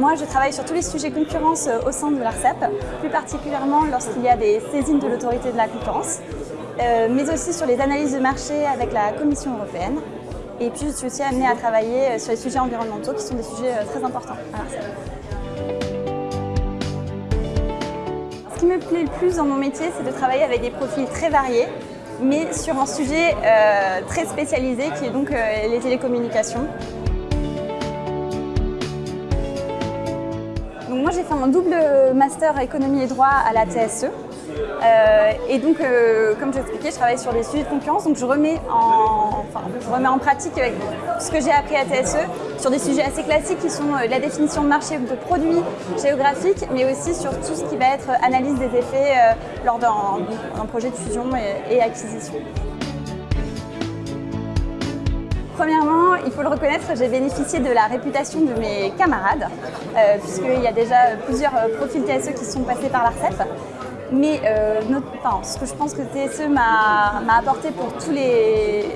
Moi, je travaille sur tous les sujets concurrence euh, au sein de l'ARCEP, plus particulièrement lorsqu'il y a des saisines de l'autorité de la concurrence, euh, mais aussi sur les analyses de marché avec la Commission européenne. Et puis, je suis aussi amenée à travailler sur les sujets environnementaux, qui sont des sujets très importants à l'ARCEP. Ce qui me plaît le plus dans mon métier, c'est de travailler avec des profils très variés, mais sur un sujet euh, très spécialisé qui est donc euh, les télécommunications. J'ai fait un double master économie et droit à la TSE. Euh, et donc, comme j'expliquais, je travaille sur des sujets de concurrence, donc je remets en, pratique ce que j'ai appris à TSE sur des sujets assez classiques qui sont la définition de marché de produits géographiques, mais aussi sur tout ce qui va être analyse des effets lors d'un projet de fusion et, acquisition. Premièrement, il faut le reconnaître, j'ai bénéficié de la réputation de mes camarades, euh, puisqu'il y a déjà plusieurs profils TSE qui sont passés par l'ARCEP. Mais euh, ce que je pense que TSE m'a apporté pour tous, mes,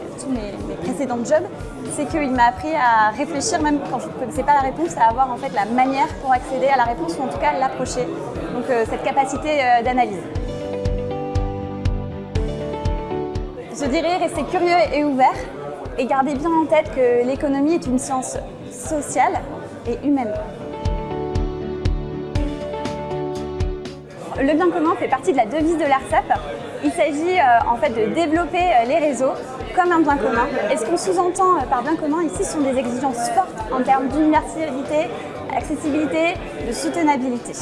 précédents jobs, c'est qu'il m'a appris à réfléchir, même quand je ne connaissais pas la réponse, à avoir en fait la manière pour accéder à la réponse, ou en tout cas l'approcher. Donc euh, cette capacité d'analyse. Je dirais rester curieux et ouvert et garder bien en tête que l'économie est une science sociale et humaine. Le bien commun fait partie de la devise de l'ARCEP. Il s'agit euh, en fait de développer euh, les réseaux comme un bien commun. Et ce qu'on sous-entend euh, par bien commun ici sont des exigences fortes en termes d'universalité, accessibilité, de soutenabilité.